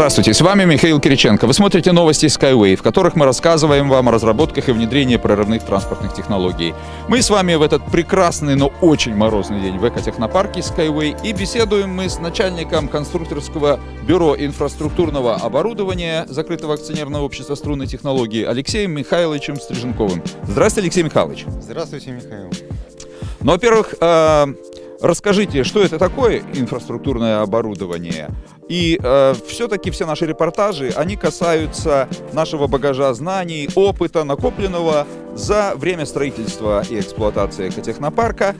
Здравствуйте, с вами Михаил Кириченко. Вы смотрите новости Skyway, в которых мы рассказываем вам о разработках и внедрении прорывных транспортных технологий. Мы с вами в этот прекрасный, но очень морозный день в экотехнопарке Skyway и беседуем мы с начальником конструкторского бюро инфраструктурного оборудования закрытого акционерного общества струнной технологии Алексеем Михайловичем Стриженковым. Здравствуйте, Алексей Михайлович. Здравствуйте, Михаил. Ну, во-первых, э, расскажите, что это такое инфраструктурное оборудование? И э, все-таки все наши репортажи, они касаются нашего багажа знаний, опыта, накопленного за время строительства и эксплуатации экотехнопарка,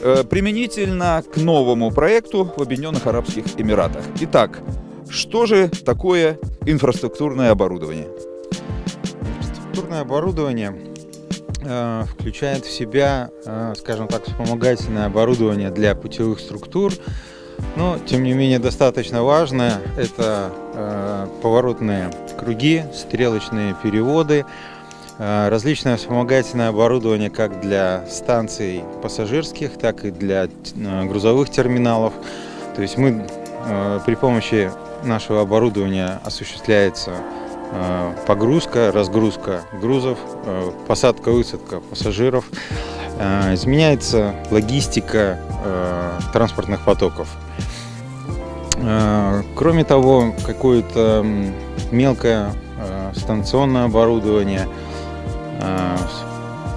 э, применительно к новому проекту в Объединенных Арабских Эмиратах. Итак, что же такое инфраструктурное оборудование? Инфраструктурное оборудование включает в себя, э, скажем так, вспомогательное оборудование для путевых структур, но, тем не менее, достаточно важно – это э, поворотные круги, стрелочные переводы, э, различное вспомогательное оборудование как для станций пассажирских, так и для э, грузовых терминалов. То есть мы э, при помощи нашего оборудования осуществляется э, погрузка, разгрузка грузов, э, посадка-высадка пассажиров. Э, изменяется логистика э, транспортных потоков. Э, кроме того, какое-то мелкое э, станционное оборудование, э,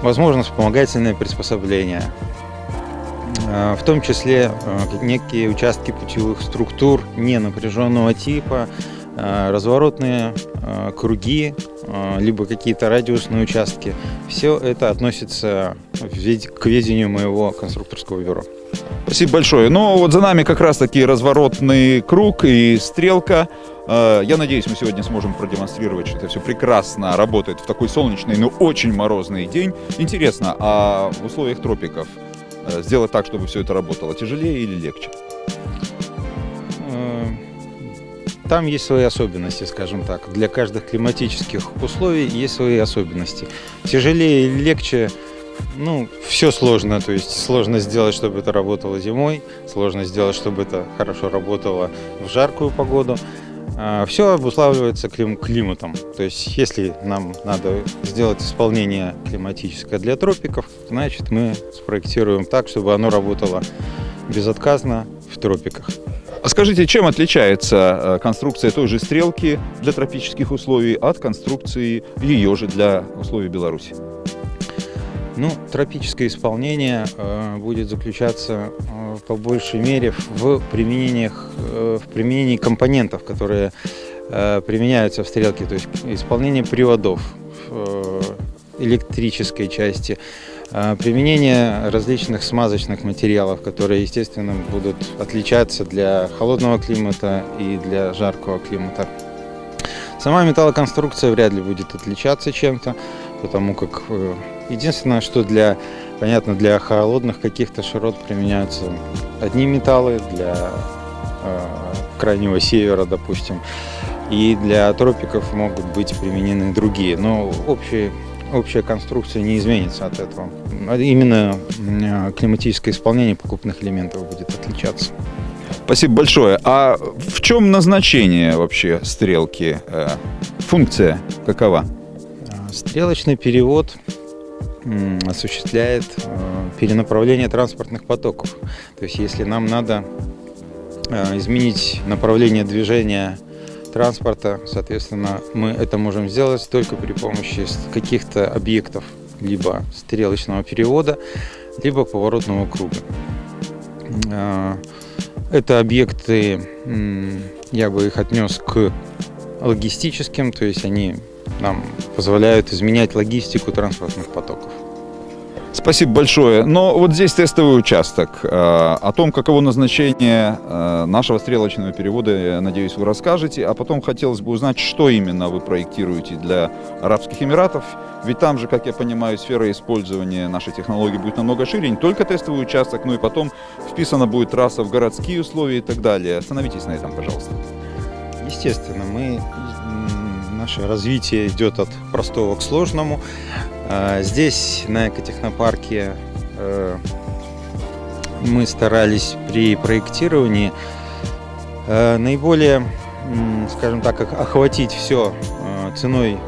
возможно, вспомогательное приспособление, в том числе некие участки путевых структур ненапряженного типа, разворотные круги, либо какие-то радиусные участки. Все это относится к ведению моего конструкторского бюро. Спасибо большое. Но вот за нами как раз таки разворотный круг и стрелка. Э, я надеюсь, мы сегодня сможем продемонстрировать, что это все прекрасно работает в такой солнечный, но очень морозный день. Интересно, а в условиях тропиков э, сделать так, чтобы все это работало, тяжелее или легче? Там есть свои особенности, скажем так. Для каждых климатических условий есть свои особенности. Тяжелее или легче – ну, все сложно, то есть сложно сделать, чтобы это работало зимой, сложно сделать, чтобы это хорошо работало в жаркую погоду. А, все обуславливается клим климатом. То есть, если нам надо сделать исполнение климатическое для тропиков, значит, мы спроектируем так, чтобы оно работало безотказно в тропиках. А скажите, чем отличается э, конструкция той же стрелки для тропических условий от конструкции ее же для условий Беларуси? Ну, тропическое исполнение э, будет заключаться э, по большей мере в применениях, э, в применении компонентов, которые э, применяются в стрелке, то есть исполнение приводов э, электрической части, применение различных смазочных материалов, которые, естественно, будут отличаться для холодного климата и для жаркого климата. Сама металлоконструкция вряд ли будет отличаться чем-то, потому как э, Единственное, что для, понятно, для холодных каких-то широт применяются одни металлы, для э, крайнего севера, допустим, и для тропиков могут быть применены другие. Но общие, общая конструкция не изменится от этого. А именно э, климатическое исполнение покупных элементов будет отличаться. Спасибо большое. А в чем назначение вообще стрелки? Э, функция какова? Стрелочный перевод осуществляет э, перенаправление транспортных потоков. То есть если нам надо э, изменить направление движения транспорта, соответственно, мы это можем сделать только при помощи каких-то объектов, либо стрелочного перевода, либо поворотного круга. Э, это объекты, я бы их отнес к логистическим, то есть они нам позволяют изменять логистику транспортных потоков. Спасибо большое. Но вот здесь тестовый участок. Э, о том, каково назначение э, нашего стрелочного перевода, я надеюсь, вы расскажете. А потом хотелось бы узнать, что именно вы проектируете для Арабских Эмиратов. Ведь там же, как я понимаю, сфера использования нашей технологии будет намного шире. Не только тестовый участок, но и потом вписана будет трасса в городские условия и так далее. Остановитесь на этом, пожалуйста. Естественно, мы наше развитие идет от простого к сложному. А, здесь, на экотехнопарке, э, мы старались при проектировании э, наиболее, скажем так, охватить все э, ценой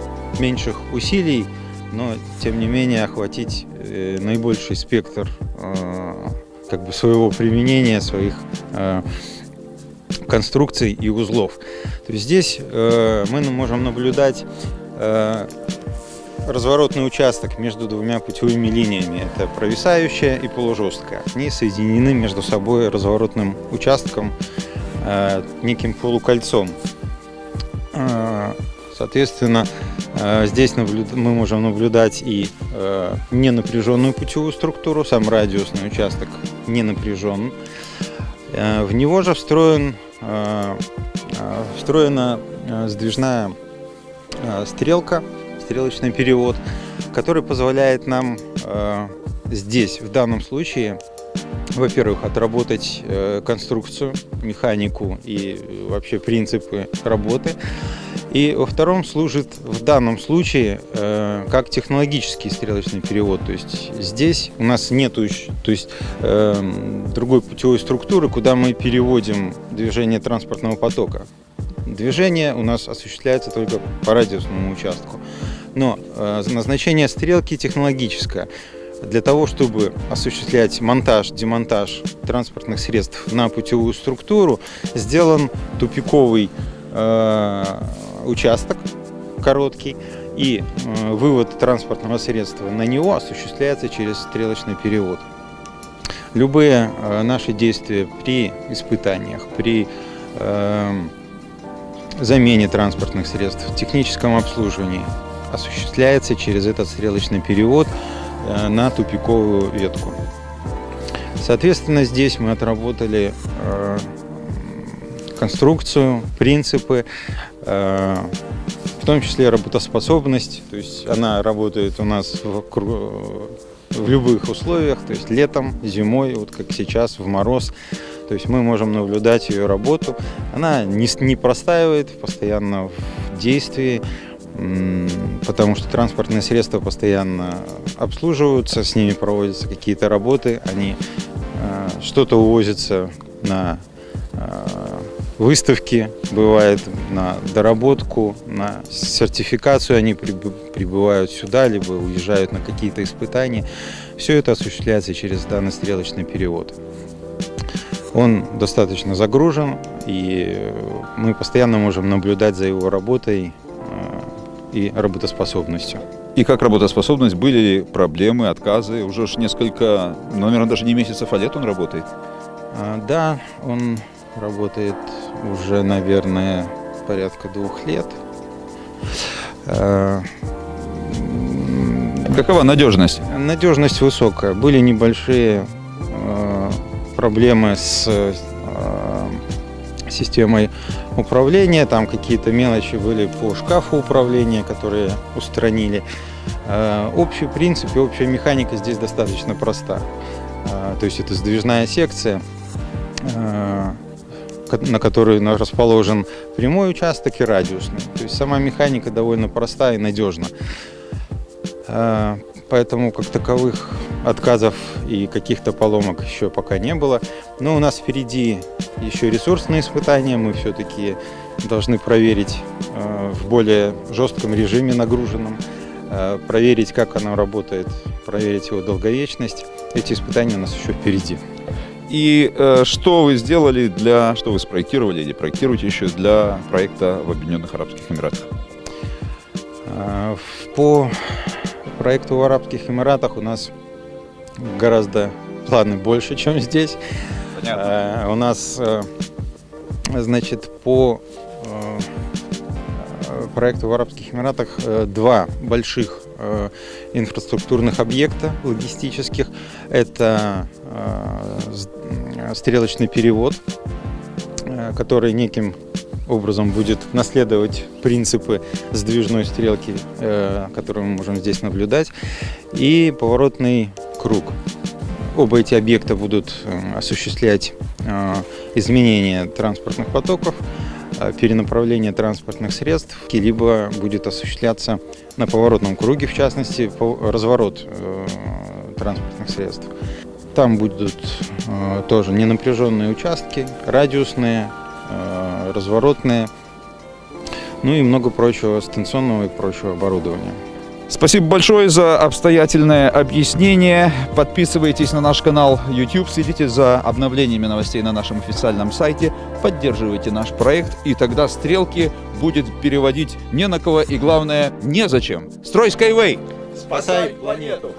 меньших усилий, но тем не менее охватить наибольший спектр как бы своего применения, своих конструкций и узлов. То есть здесь мы можем наблюдать разворотный участок между двумя путевыми линиями. Это провисающая и полужесткая. Они соединены между собой разворотным участком, э, неким полукольцом. Э, соответственно, э, здесь мы можем наблюдать и ненапряженную путевую структуру, сам радиусный участок не напряжен. В него же встроен, встроена сдвижная стрелка стрелочный перевод, который позволяет нам э, здесь, в данном случае, во-первых, отработать э, конструкцию, механику и э, вообще принципы работы. И во втором служит в данном случае э, как технологический стрелочный перевод. То есть здесь у нас нет то есть, э, другой путевой структуры, куда мы переводим движение транспортного потока. Движение у нас осуществляется только по радиусному участку. Но э, назначение стрелки технологическое. Для того, чтобы осуществлять монтаж, демонтаж транспортных средств на путевую структуру, сделан тупиковый э, участок короткий, и э, вывод транспортного средства на него осуществляется через стрелочный перевод. Любые э, наши действия при испытаниях, при э, замене транспортных средств, техническом обслуживании осуществляется через этот стрелочный перевод э, на тупиковую ветку. Соответственно, здесь мы отработали э, конструкцию, принципы, э, в том числе работоспособность. То есть она работает у нас в, в любых условиях, то есть летом, зимой, вот как сейчас, в мороз. То есть мы можем наблюдать ее работу. Она не, не простаивает, постоянно в действии потому что транспортные средства постоянно обслуживаются, с ними проводятся какие-то работы, они э, что-то увозятся на э, выставки, бывает на доработку, на сертификацию они прибывают сюда, либо уезжают на какие-то испытания. Все это осуществляется через данный стрелочный перевод. Он достаточно загружен, и мы постоянно можем наблюдать за его работой, и работоспособностью. И как работоспособность, были ли проблемы, отказы? Уже ж несколько, ну, наверное, даже не месяцев, а лет он работает? А, да, он работает уже, наверное, порядка двух лет. А, Какова надежность? Надежность высокая. Были небольшие проблемы с системой управления, там какие-то мелочи были по шкафу управления, которые устранили. Э, общий принцип и общая механика здесь достаточно проста. Э, то есть это сдвижная секция, э, на которой расположен прямой участок и радиусный. То есть сама механика довольно проста и надежна. Поэтому как таковых отказов и каких-то поломок еще пока не было. Но у нас впереди еще ресурсные испытания. Мы все-таки должны проверить э, в более жестком режиме нагруженном, э, проверить, как оно работает, проверить его долговечность. Эти испытания у нас еще впереди. И э, что вы сделали для, что вы спроектировали или проектируете еще для проекта в Объединенных Арабских Эмиратах? Э, по проекту в Арабских Эмиратах у нас гораздо планы больше, чем здесь. Понятно. Э, у нас, э, значит, по э, проекту в Арабских Эмиратах два больших э, инфраструктурных объекта логистических. Это э, стрелочный перевод, который неким образом будет наследовать принципы сдвижной стрелки, которую мы можем здесь наблюдать, и поворотный круг. Оба эти объекта будут осуществлять изменение транспортных потоков, Э, перенаправление транспортных средств, либо будет осуществляться на поворотном круге, в частности, разворот э, транспортных средств. Там будут э, тоже ненапряженные участки, радиусные, разворотные, ну и много прочего станционного и прочего оборудования. Спасибо большое за обстоятельное объяснение. Подписывайтесь на наш канал YouTube, следите за обновлениями новостей на нашем официальном сайте, поддерживайте наш проект, и тогда стрелки будет переводить не на кого и, главное, незачем. Строй Skyway! Спасай планету!